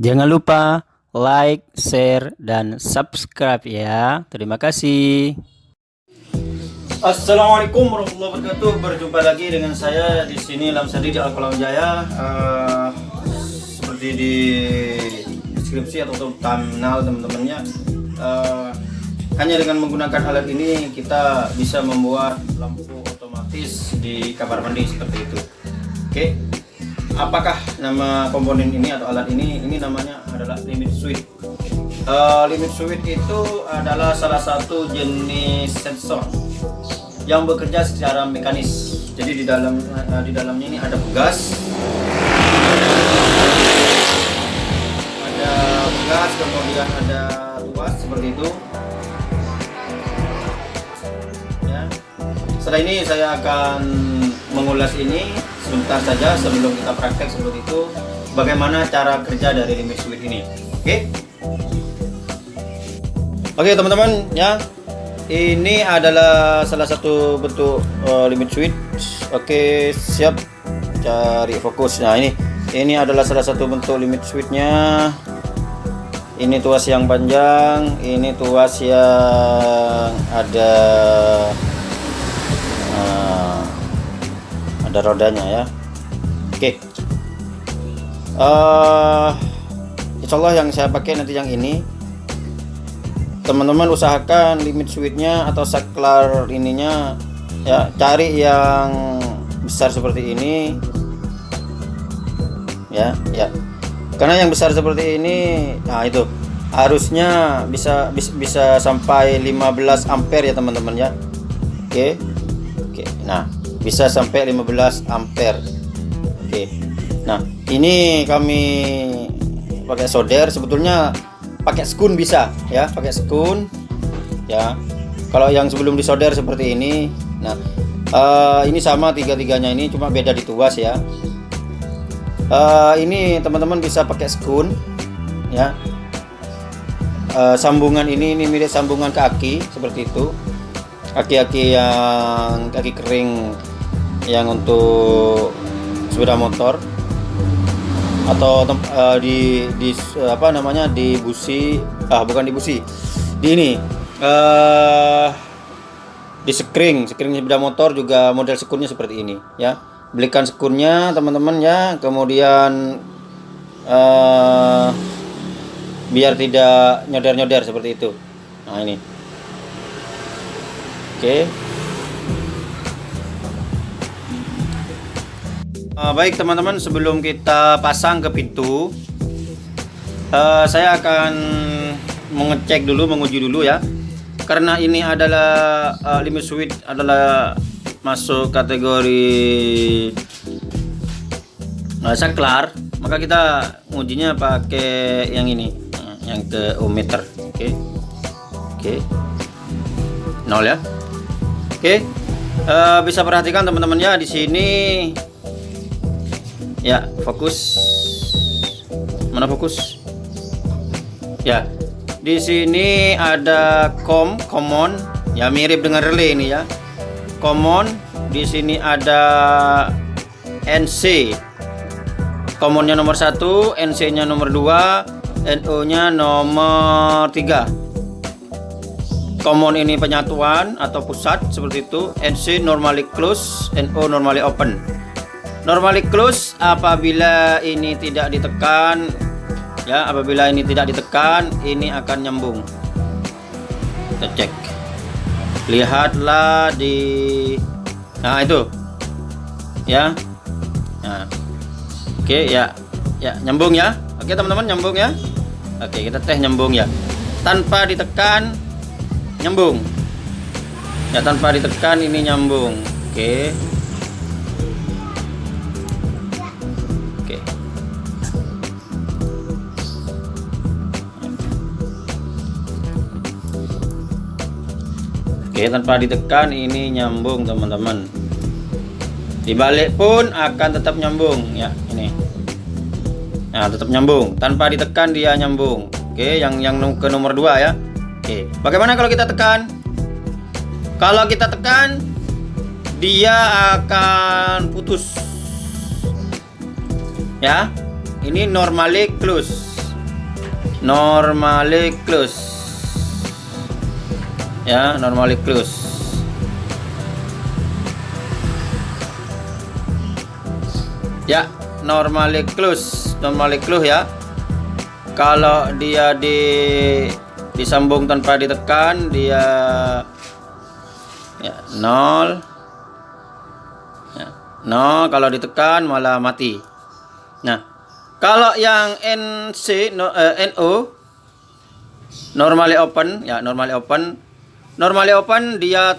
Jangan lupa like, share, dan subscribe ya. Terima kasih. Assalamualaikum warahmatullahi wabarakatuh. Berjumpa lagi dengan saya di sini Lamsadi di Alkolam Jaya. Uh, seperti di deskripsi atau thumbnail teman-temannya. Uh, hanya dengan menggunakan alat ini kita bisa membuat lampu otomatis di kamar mandi seperti itu. Oke. Okay apakah nama komponen ini atau alat ini ini namanya adalah limit switch. Uh, limit switch itu adalah salah satu jenis sensor yang bekerja secara mekanis. Jadi di dalam uh, di dalamnya ini ada pegas ada pegas kemudian ada tuas seperti itu. Ya. Setelah ini saya akan mengulas ini sebentar saja sebelum kita praktek seperti itu bagaimana cara kerja dari limit switch ini? Oke? Okay? oke okay, teman-teman ya. Ini adalah salah satu bentuk uh, limit switch oke okay, siap. Cari fokus. Nah ini. Ini adalah salah satu bentuk limit switchnya ini tuas yang panjang ini tuas yang ada ada rodanya ya. Oke. Okay. uh, eh, insyaallah yang saya pakai nanti yang ini. Teman-teman usahakan limit switchnya atau saklar ininya ya cari yang besar seperti ini. Ya ya. Karena yang besar seperti ini nah itu harusnya bisa bisa, bisa sampai 15 ampere ya teman-teman ya. Oke. Oke. Nah bisa sampai 15 ampere. Oke. Nah ini kami pakai solder. Sebetulnya pakai skun bisa ya. Pakai skun ya. Kalau yang sebelum disolder seperti ini nah uh, ini sama tiga-tiganya ini cuma beda di tuas ya. Uh, ini teman-teman bisa pakai skun ya. Uh, sambungan ini ini mirip sambungan kaki seperti itu. Kaki-kaki yang kaki kering yang untuk sepeda motor atau uh, di di apa namanya di busi ah bukan di busi di ini uh, di sekring. Sekring sepeda motor juga model sekurnya seperti ini ya. Belikan sekurnya teman-teman ya. Kemudian uh, biar tidak nyodar-nyodar seperti itu. Nah ini. Oke. okay. Uh, baik teman-teman sebelum kita pasang ke pintu uh, saya akan mengecek dulu menguji dulu ya karena ini adalah uh, limit switch adalah masuk kategori uh, saklar maka kita ngujinya pakai yang ini yang ke ohmmeter oke okay. oke okay. nol ya oke okay. uh, bisa perhatikan teman-teman ya di sini ya fokus. Mana fokus? Ya di sini ada com common. Ya mirip dengan relay ini ya. Common di sini ada NC commonnya nomor satu NC nya nomor 2 NO nya nomor 3 common ini penyatuan atau pusat seperti itu. NC normally close NO normally open normally close apabila ini tidak ditekan ya apabila ini tidak ditekan ini akan nyambung. Kita cek. Lihatlah di nah itu. Ya. Nah. Oke ya. Ya nyambung ya. Oke teman-teman nyambung ya. Oke kita tes nyambung ya. Tanpa ditekan nyambung. Ya tanpa ditekan ini nyambung. Oke Oke tanpa ditekan ini nyambung teman-teman. Dibalik pun akan tetap nyambung ya ini. Nah tetap nyambung. Tanpa ditekan dia nyambung. Oke yang yang ke nomor 2 ya. Oke bagaimana kalau kita tekan? Kalau kita tekan dia akan putus. Ya ini normally close. Normally close ya normally close. Ya normally close. Normally close ya. Kalau dia di disambung tanpa ditekan dia ya nol. Ya, nol. Kalau ditekan malah mati. Nah kalau yang NC no, eh, NO normally open. Ya normally open normally open dia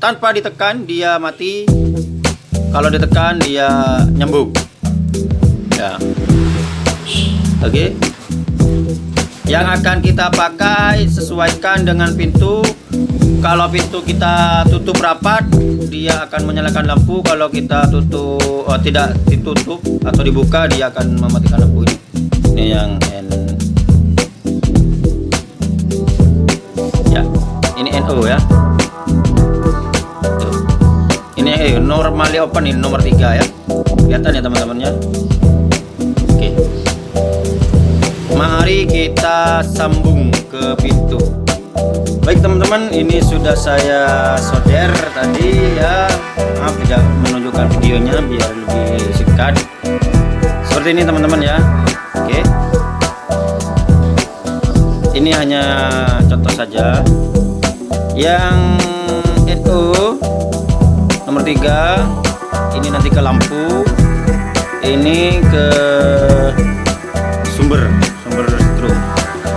tanpa ditekan dia mati. Kalau ditekan dia nyambung. Ya. Oke. Okay. yang akan kita pakai sesuaikan dengan pintu. Kalau pintu kita tutup rapat dia akan menyalakan lampu. Kalau kita tutup oh, tidak ditutup atau dibuka dia akan mematikan lampu ini. Ini yang N ini NO ya ini eh, normally open ini nomor tiga ya. Kelihatan ya teman-temannya? Oke. Mari kita sambung ke pintu. Baik teman-teman ini sudah saya solder tadi ya. Maaf tidak menunjukkan videonya biar lebih singkat. Seperti ini teman-teman ya. Oke. Ini hanya contoh saja yang NO nomor tiga. Ini nanti ke lampu. Ini ke sumber sumber strum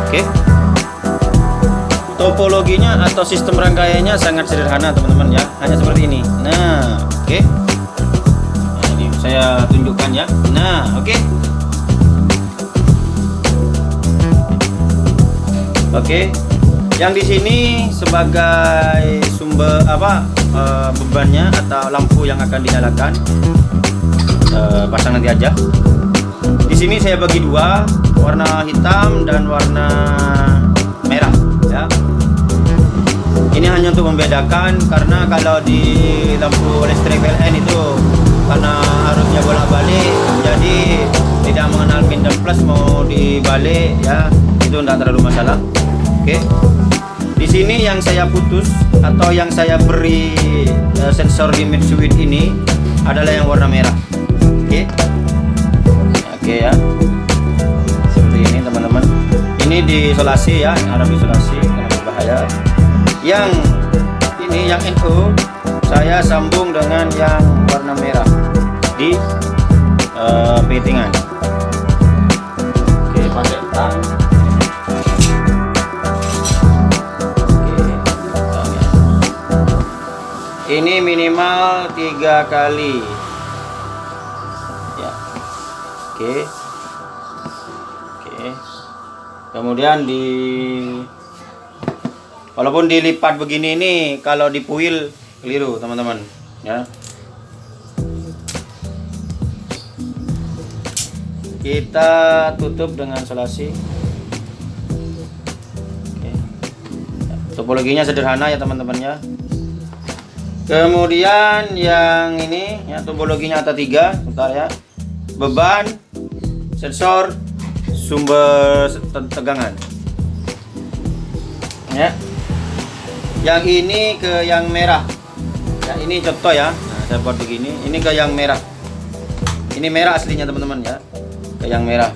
oke. Topologinya atau sistem rangkaiannya sangat sederhana teman-teman ya. Hanya seperti ini. Nah oke. Nah, ini saya tunjukkan ya. Nah oke. Oke yang di sini sebagai sumber apa uh, bebannya atau lampu yang akan dinyalakan uh, pasang nanti aja. Di sini saya bagi dua warna hitam dan warna merah ya. Ini hanya untuk membedakan karena kalau di lampu listrik PLN itu karena harusnya bolak-balik jadi tidak mengenal min dan plus mau dibalik ya. Itu tidak terlalu masalah. Oke. okay. Di sini yang saya putus atau yang saya beri uh, sensor limit switch ini adalah yang warna merah. Oke. Okay? Oke okay, ya. Seperti ini teman-teman. Ini diisolasi ya, harus diisolasi karena berbahaya. Yang ini yang NO saya sambung dengan yang warna merah di uh, petingan. Oke, pakai tang. Ini minimal tiga kali. Ya. Oke. Oke. Kemudian di walaupun dilipat begini ini kalau dipuil keliru teman-teman. Ya. Kita tutup dengan solasi topologinya sederhana ya teman-teman ya kemudian yang ini ya topologinya ada tiga sebentar ya. Beban sensor sumber tegangan. Ya. Yang ini ke yang merah. Ya ini contoh ya. Nah, saya buat begini ini ke yang merah. Ini merah aslinya teman-teman ya. Ke yang merah.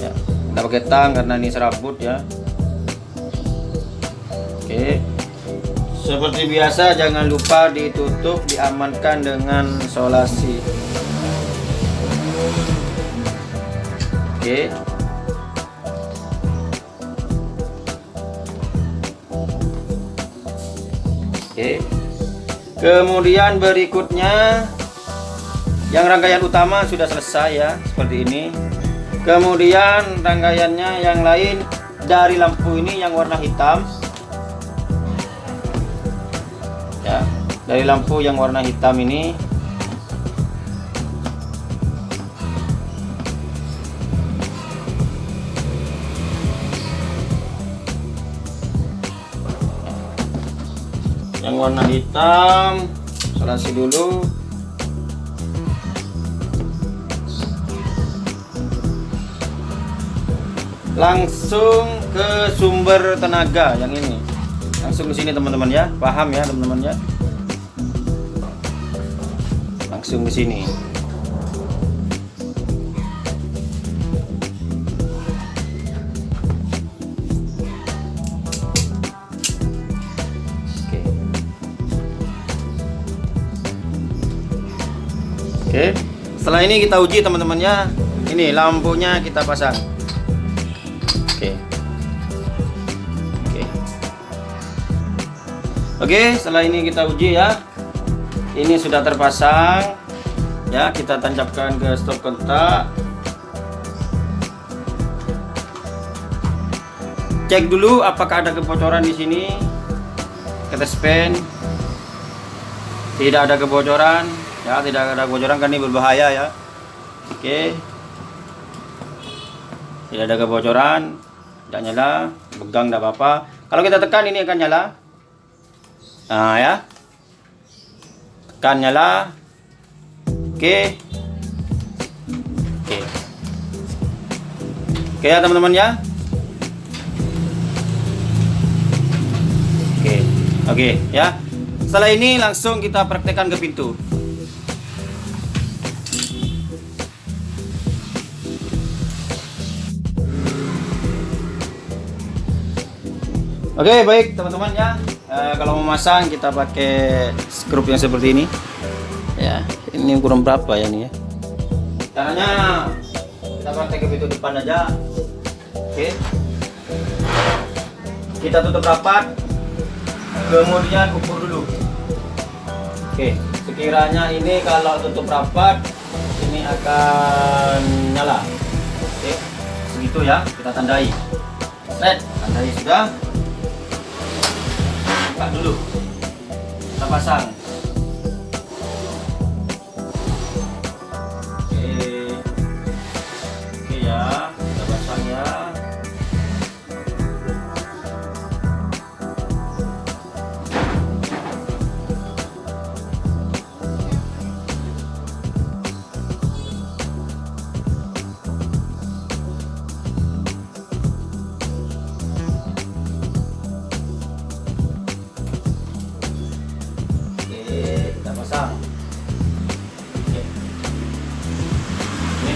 Ya kita pakai tang karena ini serabut ya. Oke seperti biasa jangan lupa ditutup diamankan dengan solasi. Oke. Oke. Kemudian berikutnya yang rangkaian utama sudah selesai ya, seperti ini. Kemudian rangkaiannya yang lain dari lampu ini yang warna hitam dari lampu yang warna hitam ini. Yang warna hitam selasi dulu. Langsung ke sumber tenaga yang ini. Langsung ke sini teman-teman ya. Paham ya teman-teman ya langsung ke sini Oke. Oke. Setelah ini kita uji teman-teman ya. Ini lampunya kita pasang. Oke. Oke. Oke, setelah ini kita uji ya. Ini sudah terpasang. Ya, kita tancapkan ke stop kontak. Cek dulu apakah ada kebocoran di sini. Kita span. Tidak ada kebocoran. Ya, tidak ada kebocoran kan ini berbahaya ya. Oke. Tidak ada kebocoran. Tidak nyala, pegang tidak apa-apa. Kalau kita tekan ini akan nyala. Nah, ya. Tekan nyala. Oke. Oke. Oke ya teman-teman ya. Oke. Oke, ya. Setelah ini langsung kita praktekkan ke pintu. Oke baik teman-teman ya Eh, kalau mau masang kita pakai skrup yang seperti ini ya ini ukuran berapa ya ini ya? Caranya kita pakai ke pintu depan aja. Oke. Kita tutup rapat. Kemudian ukur dulu. Oke sekiranya ini kalau tutup rapat ini akan nyala. Oke segitu ya kita tandai. Set tandai sudah. Buka dulu. Kita pasang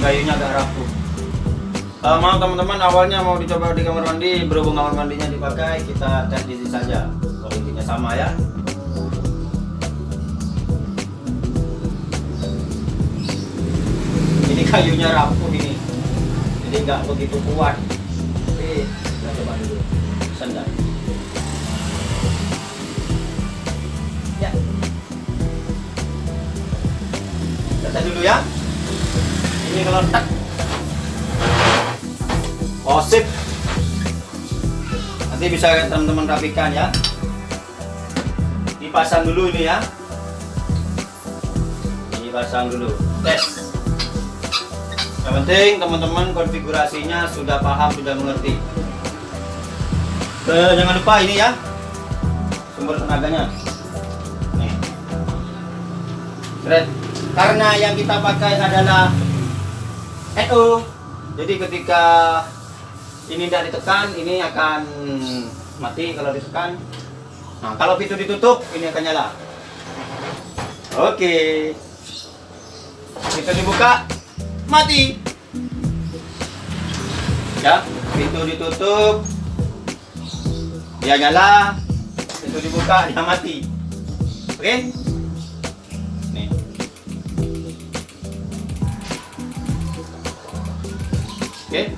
kayunya agak rapuh. Eh, maaf teman-teman, awalnya mau dicoba di kamar mandi, berhubung kamar mandinya dipakai, kita tes di sini saja. Kalau intinya sama ya. Ini kayunya rapuh ini, jadi nggak begitu kuat. Oke, kita coba dulu. Sendal. Ya. Kita dulu ya. Ini kalau tak. Oh sip. Nanti bisa teman-teman rapikan ya. Dipasang dulu ini ya. Dipasang dulu. Tes. Yang penting teman-teman konfigurasinya sudah paham, sudah mengerti. Eh, jangan lupa ini ya. Sumber tenaganya. Nih. Karena yang kita pakai adalah NO. Jadi ketika ini tidak ditekan, ini akan mati kalau ditekan. Nah, kalau pintu ditutup, ini akan nyala. Oke. Pintu dibuka, mati. Ya, pintu ditutup, dia nyala. Pintu dibuka, dia mati. Oke? Nih. Oke.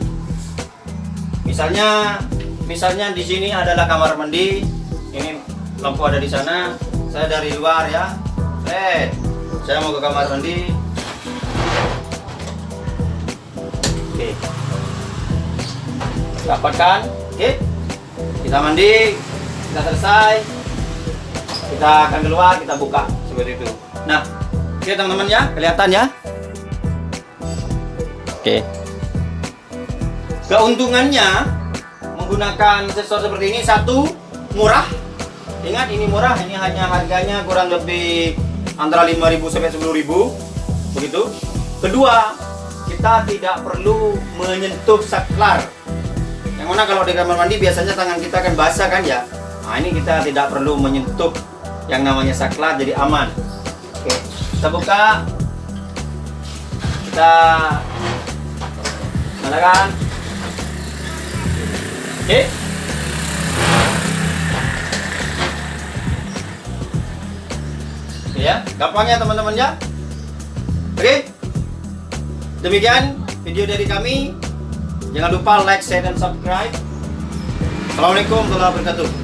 Misalnya misalnya di sini adalah kamar mandi. Ini lampu ada di sana. Saya dari luar ya. Eh, saya mau ke kamar mandi. Oke. Dapatkan. Oke. Kita mandi, kita selesai. Kita akan keluar, kita buka seperti itu. Nah, oke teman-teman ya, kelihatan ya. Oke. Keuntungannya menggunakan sensor seperti ini satu murah. Ingat ini murah, ini hanya harganya kurang lebih antara 5.000 sampai 10.000 begitu. Kedua, kita tidak perlu menyentuh saklar. Yang mana kalau di kamar mandi biasanya tangan kita kan basah kan ya. Nah ini kita tidak perlu menyentuh yang namanya saklar jadi aman. Oke, kita buka. Kita nyalakan. Oke. Oke ya, gampangnya teman-teman ya. Oke. Demikian video dari kami. Jangan lupa like, share, dan subscribe. Assalamualaikum warahmatullahi wabarakatuh.